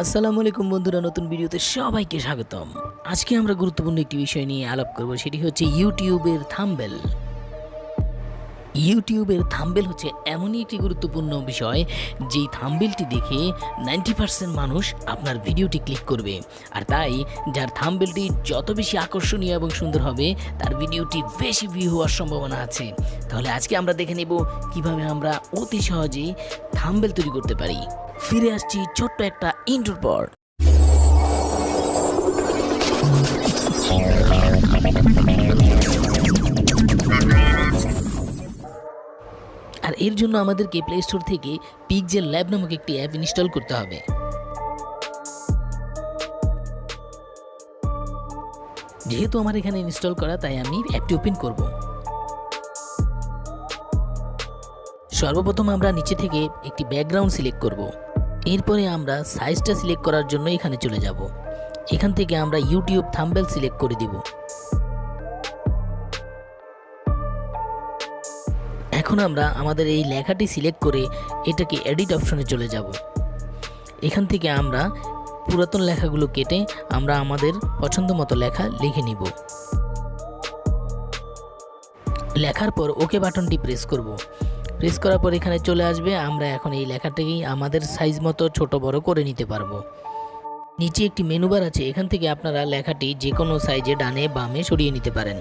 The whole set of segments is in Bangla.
আসসালামু আলাইকুম বন্ধুরা, নতুন ভিডিওতে সবাইকে স্বাগতম। আজকে আমরা গুরুত্বপূর্ণ একটি বিষয় নিয়ে আলাপ করব, সেটি হচ্ছে ইউটিউবের থাম্বেল। ইউটিউবের থাম্বেল হচ্ছে এমনই একটি গুরুত্বপূর্ণ বিষয়, যেই থাম্বেলটি দেখে নাইনটি পার্সেন্ট মানুষ আপনার ভিডিওটি ক্লিক করবে। আর তাই, যার থাম্বেলটি যত বেশি আকর্ষণীয় এবং সুন্দর হবে, তার ভিডিওটি বেশি ভিউ হওয়ার সম্ভাবনা আছে। তাহলে আজকে আমরা দেখে নেব কীভাবে আমরা অতি সহজেই থাম্বেল তৈরি করতে পারি। ফিরে আসছি ছোট্ট একটা ইন্টোর পর আর এর জন্য আমাদেরকে প্লে স্টোর থেকে পিকজেল ল্যাব নামক একটি অ্যাপ ইনস্টল করতে হবে। যেহেতু আমার এখানে ইনস্টল করা, তাই আমি অ্যাপটি ওপেন করব। সর্বপ্রথম আমরা নিচে থেকে একটি ব্যাকগ্রাউন্ড সিলেক্ট করব। এরপরে আমরা সাইজটা সিলেক্ট করার জন্য এখানে চলে যাব। এখান থেকে আমরা ইউটিউব থাম্বেল সিলেক্ট করে দিব। এখন আমরা আমাদের এই লেখাটি সিলেক্ট করে এটাকে এডিট অপশনে চলে যাব। এখান থেকে আমরা পুরাতন লেখাগুলো কেটে আমরা আমাদের পছন্দ মতো লেখা লিখে নিব। লেখার পর ওকে বাটনটি প্রেস করব। প্রেস করার পর এখানে চলে আসবে। আমরা এখন এই লেখাটাকেই আমাদের সাইজ মতো ছোট বড় করে নিতে পারব। নিচে একটি মেনু বার আছে। এখান থেকে আপনারা লেখাটি যে কোনো সাইজে ডানে বামে সরিয়ে নিতে পারেন।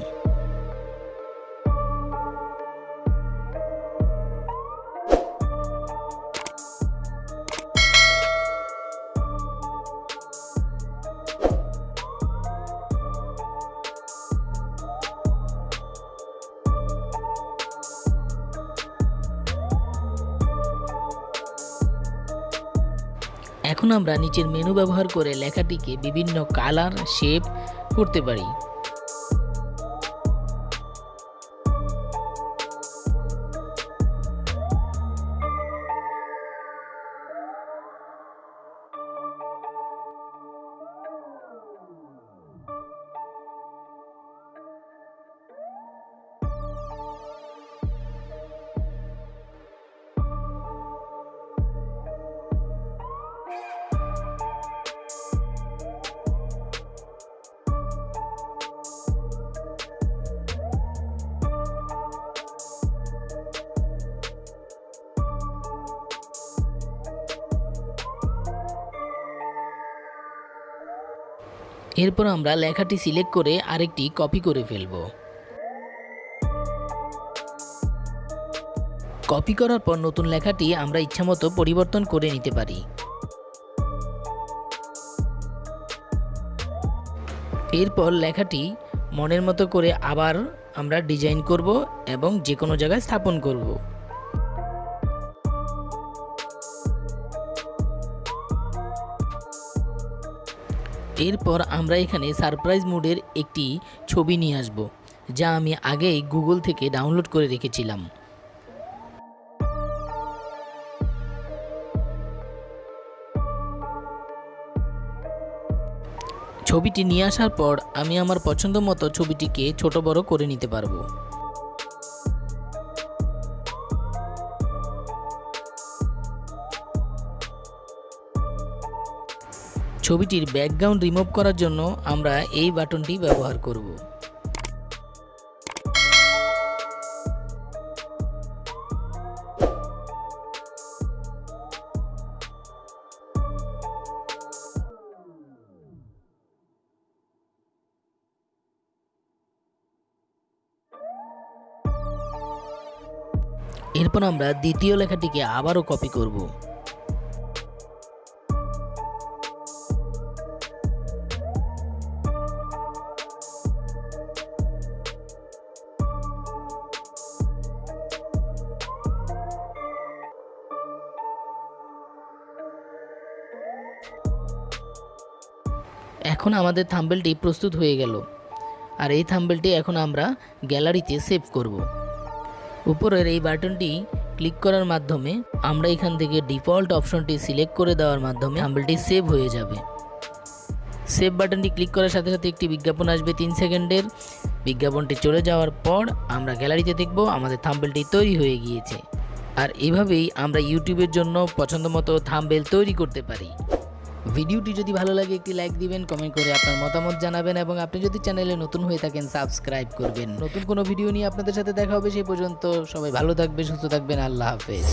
এখন আমরা নিচের মেনু ব্যবহার করে লেখাটিকে বিভিন্ন কালার শেপ করতে পারি। এরপর আমরা লেখাটি সিলেক্ট করে আরেকটি কপি করে ফেলব। কপি করার পর নতুন লেখাটি আমরা ইচ্ছামতো পরিবর্তন করে নিতে পারি। এরপর লেখাটি মনের মতো করে আবার আমরা ডিজাইন করব এবং যে কোনো জায়গায় স্থাপন করব। এরপর আমরা এখানে সারপ্রাইজ মোডের একটি ছবি নিয়ে আসব, যা আমি আগেই গুগল থেকে ডাউনলোড করে রেখেছিলাম। ছবিটি নিয়ে আসার পর আমি আমার পছন্দ মতো ছবিটিকে ছোট বড় করে নিতে পারব। ছবিটির ব্যাকগ্রাউন্ড রিমুভ করার জন্য আমরা এই বাটনটি ব্যবহার করব। এরপর আমরা দ্বিতীয় লেখাটিকে আবারও কপি করব। এখন আমাদের থাম্বেলটি প্রস্তুত হয়ে গেল। আর এই থাম্বেলটি এখন আমরা গ্যালারিতে সেভ করব। উপরের এই বাটনটি ক্লিক করার মাধ্যমে আমরা এখান থেকে ডিফল্ট অপশনটি সিলেক্ট করে দেওয়ার মাধ্যমে থাম্বেলটি সেভ হয়ে যাবে। সেভ বাটনটি ক্লিক করার সাথে সাথে একটি বিজ্ঞাপন আসবে তিন সেকেন্ডের। বিজ্ঞাপনটি চলে যাওয়ার পর আমরা গ্যালারিতে দেখব আমাদের থাম্বেলটি তৈরি হয়ে গিয়েছে। আর এভাবেই আমরা ইউটিউবের জন্য পছন্দ মতো থাম্বেল তৈরি করতে পারি। ভিডিওটি যদি ভালো লাগে, একটি লাইক দিবেন কমেন্ট করে আপনার মতামত জানাবেন এবং আপনি যদি চ্যানেলে নতুন হয়ে থাকেন সাবস্ক্রাইব করবেন। নতুন কোনো ভিডিও নিয়ে আপনাদের সাথে দেখা হবে সেই পর্যন্ত সবাই ভালো থাকবে সুস্থ থাকবেন, আল্লাহ হাফেজ।